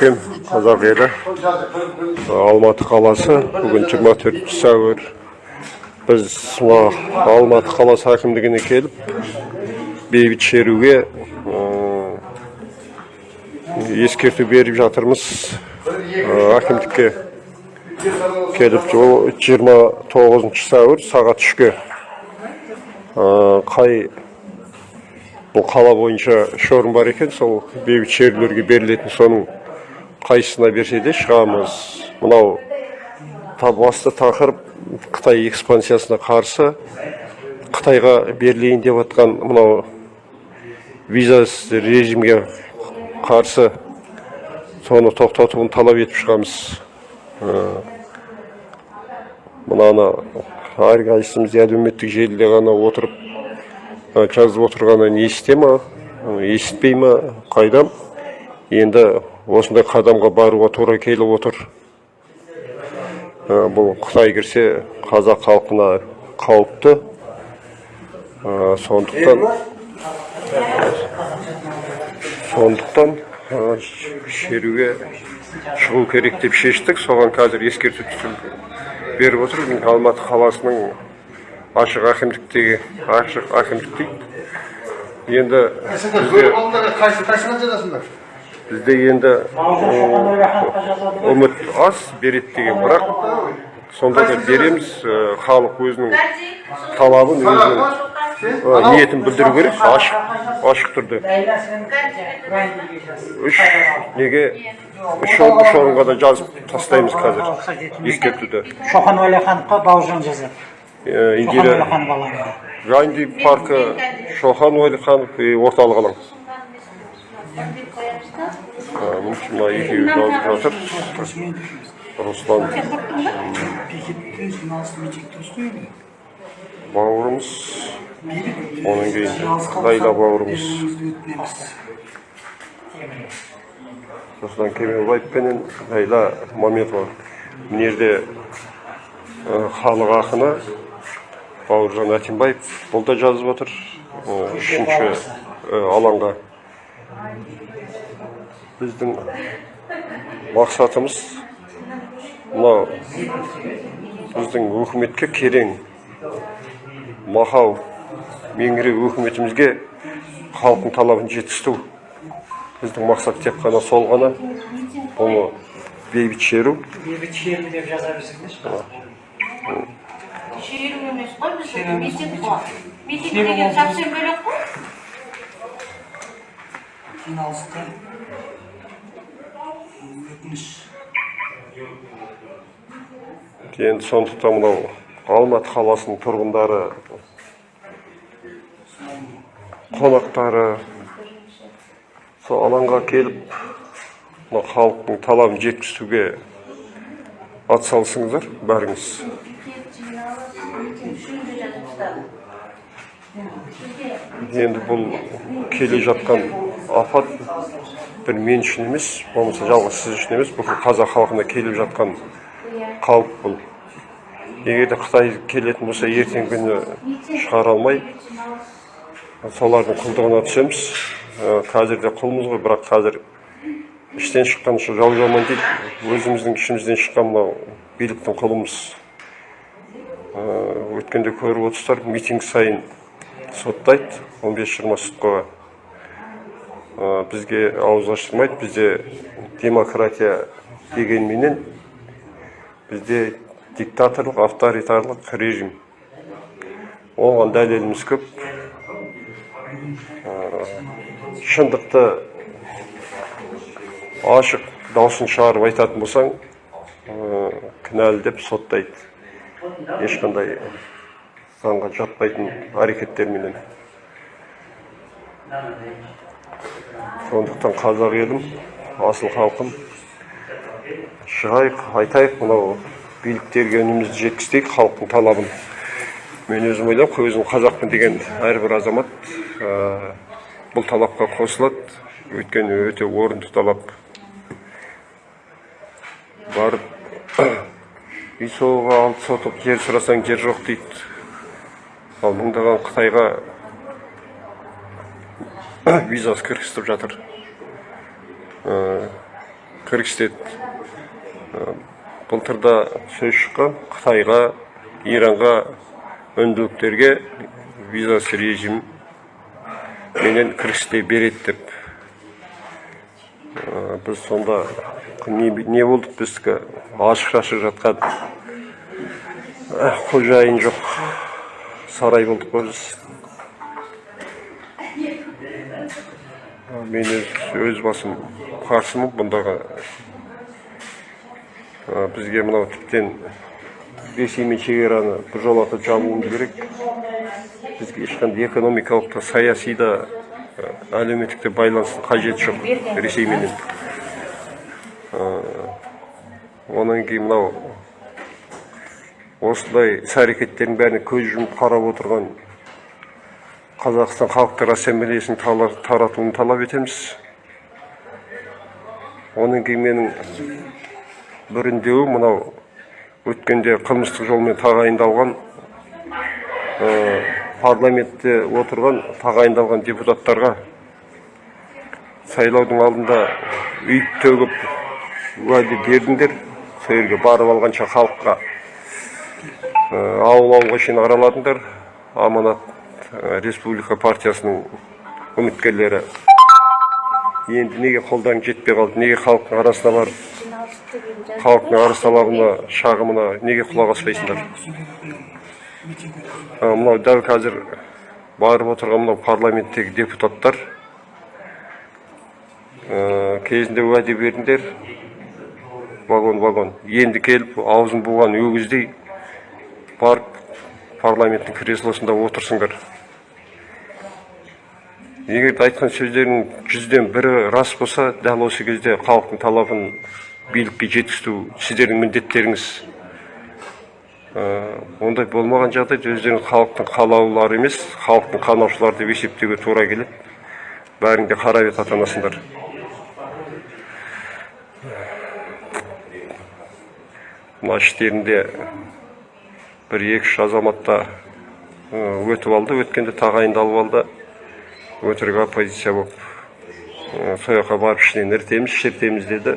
қазақ елі алматы қаласы. Бүгін 24 сәуір. Біз мына алматы қаласы әкімдігіне келіп бейбіт шеруге ескерту беріп жатырмыз. Әкімдікке келіп жо- 29 сәуір сағат үшке. Қай бұл қала бойынша үш орын бар екен сол бейбіт шерулерге берілетін соның қайсысына берсе де шығамыз. Мынау басты тақырып қытай экспансиясына қарсы қытайға берілейін деп жатқан мынау визасыз режимге қарсы соны тоқтатуын талап етіп шығамыз. Ы, мынаны әрқайсымыз әлеуметтік желіде ғана отырып ы, жазып отырғаннан есіте ма ы, есітпей ма қайдам? Енді осындай қадамға баруға тура келіп отыр. Ы, бұл қытай кірсе қазақ халқына қауіпті. Ы, сондықтан сондықтан ы, шеруге шығу керек деп шештік. Соған қазір ескерту беріп отыр. Алматы қаласының ашық әкімдіктегі ашық әкімдік дейді енді бізде бізде енді үміт аз береді деген. Бірақ сонда да береміз ы, халық өзінің талабын өзінің ы, ниетін білдіру керек. Ашық ашық түрде. Үш неге? Үш ор- үш орынға да жазып тастаймыз қазір. Ескертуді. Шоқан уәлихановқа бауыржан жазады шоқан индира Ганди паркі шохан уәлиханов и орталық алаң Мына екеуі жазып жатыр руслан. Бауырымыз одан кейін лайла бауырымыз руслан кемелбаев пенен? Лайла маметова мына жерде ы, халық ақыны бауыржан әтембаев бұл да жазып отыр. Үшінші ы, алаңға. Біздің мақсатымыз мынау біздің өкіметке керең махау меңіреу өкіметімізге халықтың талабын жеткізу біздің мақсат тек қана сол ғана. Бұны бейбіт шеру. Бейбіт шеру деп жаза шеру емес қой митинг қой митинг деген совсем бөлек қой. Жиналысқа өтініш енді сондықтан мынау алматы қаласының тұрғындары қонақтары. Сол алаңға келіп мына халықтың талабын жеткізуге атсалысыңыздар бәріңіз. Енді бұл келе жатқан апат бір мен үшін емес болмаса жалғыз сіз үшін емес бүкіл қазақ халқына келіп жатқан қауіп бұл. Егер де қытай келетін болса ертеңгі күні шығара алмай солардың құлдығына түсеміз. Ә, қазір де құлмыз ғой бірақ қазір іштен шыққан жау жаман дейді. Өзіміздің ішімізден шыққан мынау биліктің құлымыз. Ә, өткенде көріп отырсыздар митинг сайын соттайды 15-20 сотқаға бізге ауыз аштырмайды бізде демократия дегенменен бізде диктаторлық авторитарлық режим. Оған дәлеліміз көп. Шындықты ашық даусын шығарып айтатын болсаң кінәлі деп соттайды. Ешқандай заңға жатпайтын әрекеттерменен. Сондықтан қазақ елім асыл халқым. Шығайық айтайық мынау биліктерге үнімізді жеткізейік халықтың талабын. Мен өзім ойлаймын өзім қазақпын деген әрбір азамат ә, бұл талапқа қосылады. Өйткені өте орынды талап. Барып үй соғуға алты сотық жер сұрасаң жер жоқ дейді. Ал мыңдаған қытайға визасы кіргізіп жатыр. Ә, кіргізеді Э, былтырда сөз шыққан қытайға иранға үнділіктерге визасыз режим менен кіргізте береді деп. Э, біз сонда не, болдық біздікі ашық шашық жатқан э, қожайын жоқ сарай болдық қой біз. Мен өз, басым қарсымын бұндағы. Бізге мынау тіптен ресеймен шекараны біржолата жабуымыз керек. Бізге ешқандай экономикалық та саяси да әлеуметтік те байланыстың қажеті жоқ ресейменен онан кейін мынау осындай іс әрекеттердің бәріне көз жұмып қарап отырған қазақстан халықтар ассамблеясының таратуын талап етеміз. Онан кейін менің бір үндеуі мынау өткенде қылмыстық жолмен тағайындалған ә, парламентте отырған тағайындалған депутаттарға сайлаудың алдында үйіп төгіп уәде бердіңдер. Сол жерге барып алғанша халыққа ә, ауыл ауылға шейін араладыңдар. Аманат республика партиясының үміткерлері. Енді неге қолдарың жетпей қалды? Неге халықтың арасына барып халықтың арыз талабына шағымына неге құлақ аспайсыңдар? Мынау дәл қазір барып отырған мынау парламенттегі депутаттар ә, кезінде уәде бердіңдер вагон вагон. Енді келіп аузын буған өгіздей барып парламенттің креслосында отырсыңдар. Егер айтқан сөздерің жүзден бірі рас болса дәл осы кезде халықтың талабын билікке жеткізу сіздердің міндеттеріңіз Ә, ондай болмаған жағдайда өздеріңіз халықтың қалаулылары емес халықтың қанаушылары деп есептеуге тура келеді. Бәрің де қара бет атанасыңдар мына іштерінде бір екі үш азаматта ә, өтіп алды өткенде тағайындалып алды. Өтірік оппозиция болып сол жаққа барып ішінен іртеміз шертеміз деді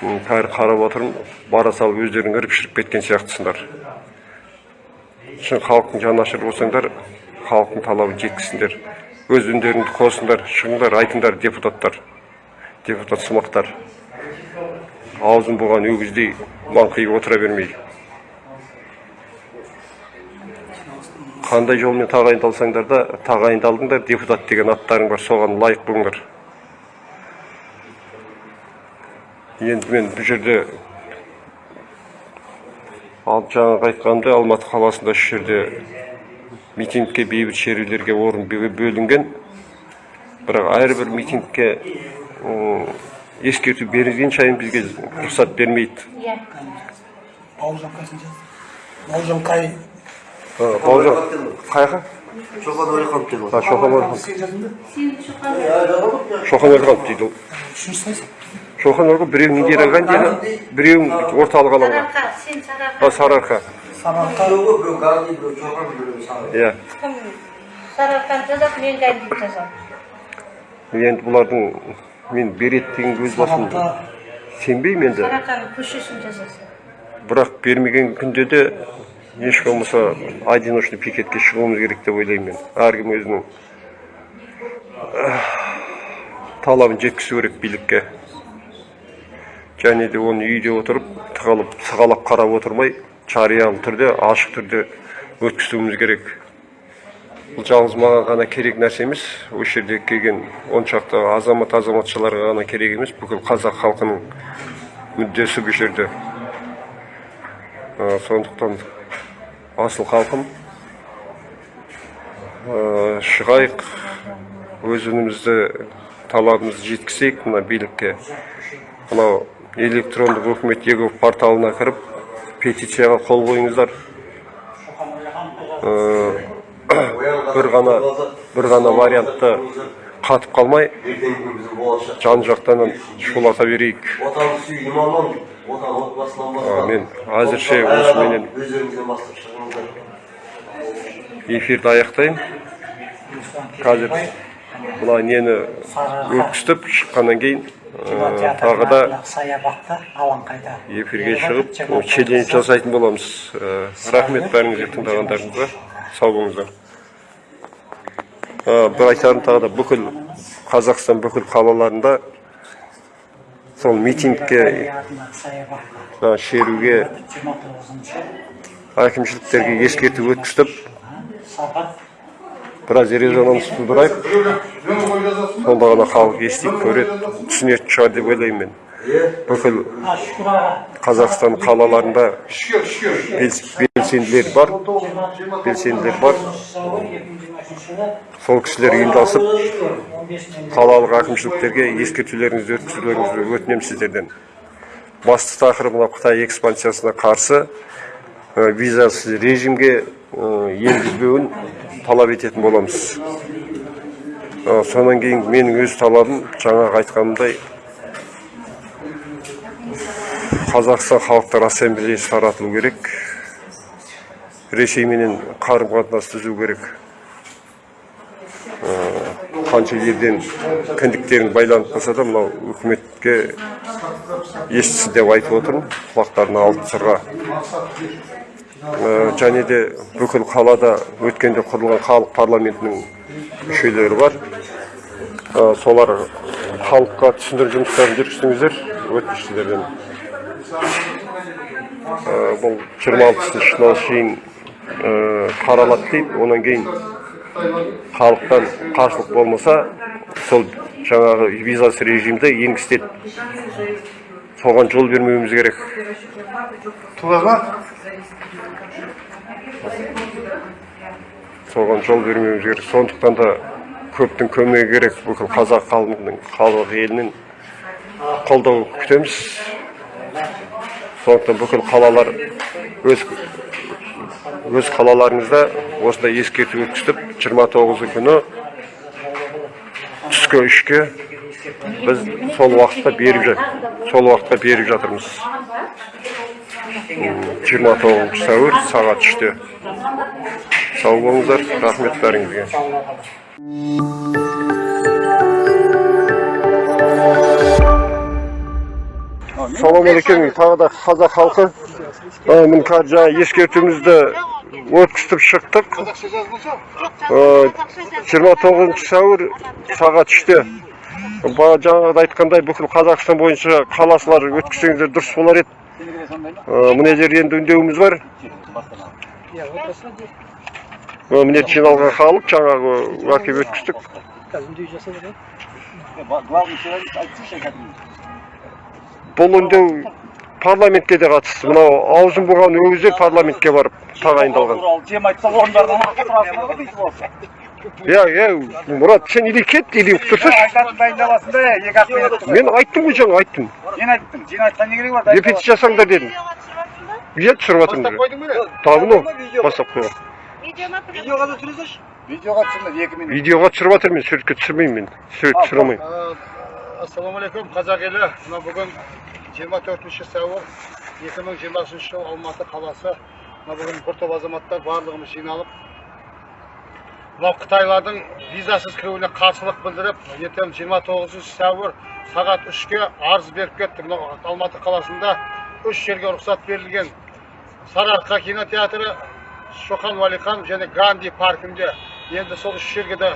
қазір қарап отырмын бара салып өздерің іріп шіріп кеткен сияқтысыңдар шын халықтың жанашыры болсаңдар халықтың талабын жеткізсіңдер өз үндеріңді қосыңдар шығыңдар айтыңдар депутаттар депутат сымақтар аузын буған өгіздей маңқиып отыра бермей қандай жолмен тағайындалсаңдар да тағайындалдыңдар депутат деген аттарың бар соған лайық болыңдар. Енді мен бұл жерде ал жаңағы айтқанымдай алматы қаласында үш жерде митингке бейбіт шерулерге орын бө- бөлінген. Бірақ әрбір митингке ескерту берілген сайын бізге рұқсат бермейді. Иә. бауыржан бауыржан бауыржан қай жаққа шоқан өлған сен жаздың ба Сен шоқан шоқан өлған дейді ол үшінші қайсың шоқан өлген біреуің нидерланд деді біреуің орталық алаңға Сарыарқа, сен Сарыарқа. сарыарқа bir Gazi, bir Çoban, bir Sağ. иә Кім? Сарыарқаны жазады, мен гандиді жазамын. енді бұлардың мен береді деген өз басым сенбеймін енді Сарыарқаның көшесін жазасың. бірақ бермеген күнде де еш болмаса одиночный пикетке шығуымыз керек деп ойлаймын мен. Әркім өзінің талабын жеткізу керек билікке. Және де оны үйде отырып тығылып сығалап қарап отырмай жариялы түрде ашық түрде өткізуіміз керек. Бұл жалғыз маған ғана керек нәрсе емес осы жерде келген он шақты азамат азаматшаларға ғана керек емес бүкіл қазақ халқының мүддесі бұл жерде. Сондықтан асыл халқым ә, шығайық өз үнімізді талабымызды жеткізейік мына билікке мынау электрондық үкімет порталына кіріп петицияға қол қойыңыздар. Ә, бір ғана бір ғана вариантты қатып қалмай жан жақтан шулата берейік. Мен әзірше осыменен bastır çıkınızlar. эфирді аяқтаймын қазір мына нені өткізіп шыққаннан кейін Э, тағы да театрында саябақта алаңқайда эфирге шығып челлендж жасайтын боламыз. Э, рахмет бәріңізге тыңдағандарыңызға. сау болыңыздар. Э, бір айтарым тағы да бүкіл қазақстан бүкіл қалаларында сол митингке шеруге әкімшіліктерге ескерту өткізіп біраз резонанс тудырайық. Сонда ғана халық естиді көреді түсінетін шығар деп ойлаймын мен. Бүкіл қазақстан қалаларында бел- белсенділер бар белсенділер бар. Сол кісілер ұйымдасып қалалық әкімшіліктерге ескертулеріңізді өткізулеріңізді өтінемін сіздерден. Басты тақырып мынау қытай экспансиясына қарсы ә, визасыз режимге ә, енгізбеуін талап ететін боламыз. Ә, содан кейін менің өз талабым жаңағы айтқанымдай қазақстан халықтар ассамблеясы таратылу керек ресейменен қарым қатынас түзу керек. Қанша елден кіндіктерің байланып қалса да мынау үкіметке естісін деп айтып отырмын. Құлақтарына алтын сырға. Ә, және де бүкіл қалада өткенде құрылған халық парламентінің мүшелері бар. Ә, солар халыққа түсіндіру жұмыстарын жүргізсеңіздер өтініш сіздерден Ә, бұл жиырма алтысына шейін ә, қаралады дейді. Одан кейін халықтан қарсылық болмаса сол жаңағы визасыз режимді енгізеді соған жол бермеуіміз керек. Соған жол бермеуіміз керек. Сондықтан да көптің көмегі керек бүкіл қазақ халқының халық елінің қолдау күтеміз. Сондықтан бүкіл қалалар өз өз қалаларыңызда осындай ескерту өткізіп жиырма тоғызы күні түскі үшке біз сол уақытта беріп сол уақытта беріп жатырмыз. Жиырма тоғызыншы сәуір сағат үште. Сау болыңыздар рахмет бәріңізге. Саламалейкум тағы да қазақ халқы. Міне қазір ескертуімізді өткізіп шықтық. Жиырма тоғызыншы сәуір сағат үште. Жаңағыда айтқандай бүкіл қазақстан бойынша қаласылар өткізсеңіздер дұрыс болар еді. Ә, мына жерде енді үндеуіміз бар. Ә, міне жиналған халық жаңағы әкеп өткіздік. Бұл үндеу парламентке де қатысты. Мынау аузын буған өгіздер парламентке барып тағайындалған. Жем айтса иә иә мұрат сен или кет или тұрсайшы Айтатын дайындаласың да, екі ақ минут. мен айттым ғой жаңа айттым. Мен айттым, сен айтқан не керек бар? репетиция жасаңдар дедім. Иә түсіріп жатырмын мынау бастап қойған. Видеоға да түсіресіз? Видеоға түсірмеді, екі минут. видеоға түсіріп жатырмын мен суретке түсірмеймін мен. Сурет түсіре алмаймын. Ассалаумағалейкум қазақ елі. Мына бүгін 24 сәуір 2023 жыл алматы қаласы мына бүгін бір топ азаматтар барлығымыз жиналып мынау қытайлардың визасыз кіруіне қарсылық білдіріп ертең 29 сәуір сағат үшке арыз беріп кеттік мынау алматы қаласында үш жерге рұқсат берілген сарыарқа кинотеатры шоқан уәлихан және ганди паркінде енді сол үш жерге де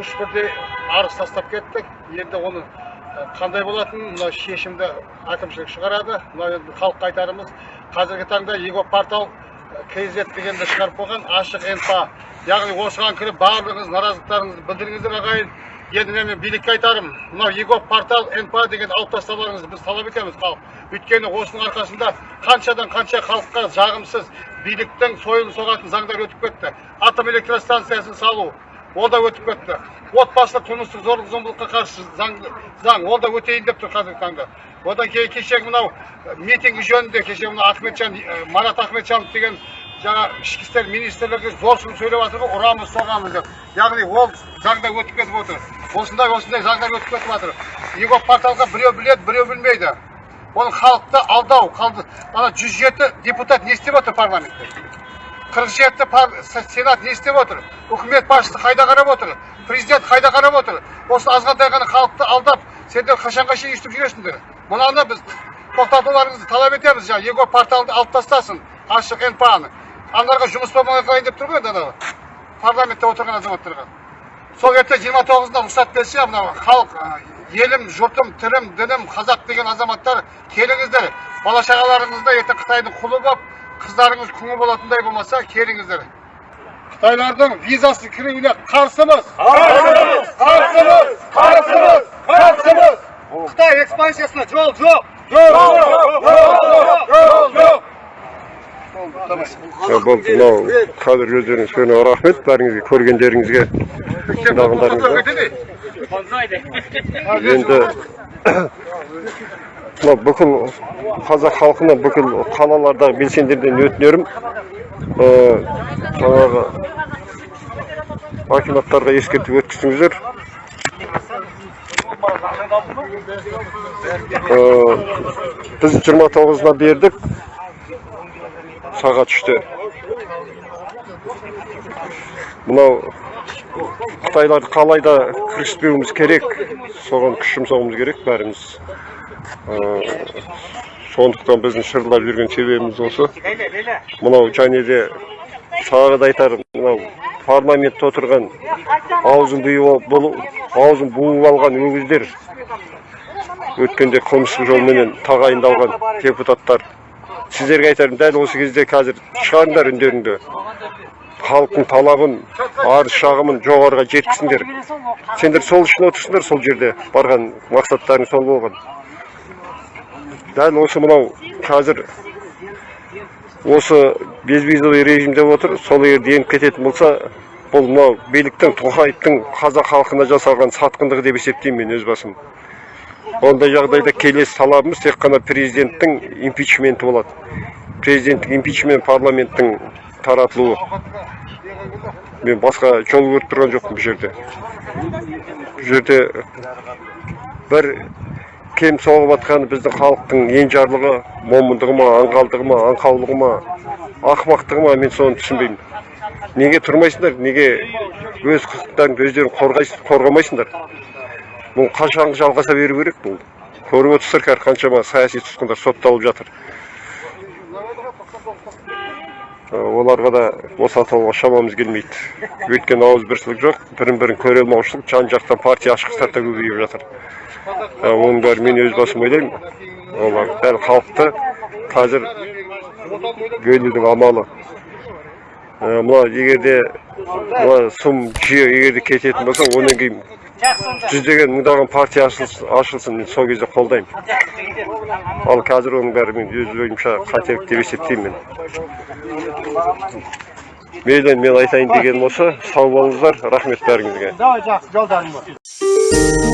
үш бірдей арыз тастап кеттік енді оны қандай болатынын мына шешімді әкімшілік шығарады. Мына енді халыққа айтарымыз қазіргі таңда его портал кз дегенді шығарып қойған ашық инфа яғни осыған кіріп барлығыңыз наразылықтарыңызды білдіріңіздер ағайын. Енді мен билікке айтарым мынау его портал нпа деген алып тастауларыңызды біз талап етеміз халық. Өйткені осының арқасында қаншадан қанша халыққа жағымсыз биліктің сойылын соғатын заңдар өтіп кетті. Атом электростанциясын салу ол да өтіп кетті. Отбасылық тұрмыстық зорлық зомбылыққа қарсы заң, заң ол да өтейін деп тұр қазіргі таңда. Одан кейін кешегі мынау э, митинг жөнінде кеше мынау ахметжан э, марат ахметжанов деген жаңа ішкі істер министрлігі зор сөз сөйлеп жатыр ғой ұрамыз соғамыз деп. Яғни ол заңда өтіп кетіп отыр. Осындай осындай заңдар өтіп кетіп жатыр. Его порталға біреу біледі біреу білмейді. Ол халықты алдау ана жүз жеті депутат не істеп отыр парламентте? Қырық жеті сенат не істеп отыр? Үкімет басшысы қайда қарап отыр? Президент қайда қарап отыр? Осы азғантай ғана халықты алдап сендер қашанға шейін өйстіп жүресіңдер? Мынаны біз тоқтатуларыңызды талап етеміз. Жаңағы егор порталды алып тастасын ашық нпа ны аналарға жұмыс болмай қалайын деп тұр ғой енді анау парламентте отырған азаматтарға. Сол ертең жиырма тоғызында рұқсат берсе мынау халық елім жұртым тірім дінім қазақ деген азаматтар келіңіздер. Бала шағаларыңызды ертең қытайдың құлы болып қыздарыңыз күңі болатындай болмаса келіңіздер қытайлардың визасыз кіруіне қарсымыз қарсымыз қарсымыз қарсымыз қарсымыз қытай экспансиясына жол жоқ жол жоқ жол жоқ Ja, болды мынау қазір өздеріңіз көрген рахмет бәріңізге көргендеріңізге тыңдағандарыңызға енді мынау бүкіл қазақ халқына бүкіл қалалардағы белсендерден өтінерім. Ә, жаңағы акиматтарға ескертіп өткізіңіздер. Ә, біз жиырма тоғызына бердік. Сағат үште. Мынау қытайларды қалай да кіріспеуіміз керек соған күш жұмсауымыз керек бәріміз. Сондықтан біздің шырылдап жүрген себебіміз осы мынау және де тағы да айтарым мынау парламентте отырған аузын аузын буып алған өгіздер өткенде қылмыстық жолменен тағайындалған депутаттар сіздерге айтарым дәл осы кезде қазір шығарыңдар үндеріңді халықтың талабын арыз шағымын жоғарыға жеткізсіңдер сендер сол үшін отырсыңдар сол жерде барған мақсаттарың сол болған дәл осы мынау қазір осы безвизовый режим деп отыр. Сол егер еніп кететін болса бұл мынау биліктің тоқаевтың қазақ халқына жасалған сатқындығы деп есептеймін мен өз басым. Ондай жағдайда келесі талабымыз тек қана президенттің импичменті болады. Президенттің импичмент парламенттің таратылуы. Мен басқа жол көріп тұрған жоқпын бұл жерде. Бұл жерде бір кем соғып жатқаны біздің халықтың енжарлығы момындығы ма аңғалдығы ма аңқаулығы ма ақымақтығы ма мен соны түсінбеймін. Неге тұрмайсыңдар неге өз құқықтарыңды өздерің қорғайсың қорғамайсыңдар? Бұл қашанғы жалғаса беру керек бұл? Көріп отырсыздар қазір қаншама саяси тұтқындар сотталып жатыр. Оларға да босатуға шамамыз келмейді. Өйткені ауызбіршілік жоқ бірін бірін көре алмаушылық жан жақтан партия ашқыстар да көбейіп жатыр. Оның бәрі мен өз басым ойлаймын. Олар дәл халықты қазір бөлудің амалы. Ә, мына егер де мына сұм жүйе егер де кететін болса одан кейін жүздеген мыңдаған партия ашылсын, мен сол кезде қолдаймын. Ал қазір оның бәрі мен өз ойымша қателік деп есептеймін мен. Мейлі мен айтайын дегенім осы. Сау болыңыздар. Рахмет бәріңізге. Давай жақсы жолдарың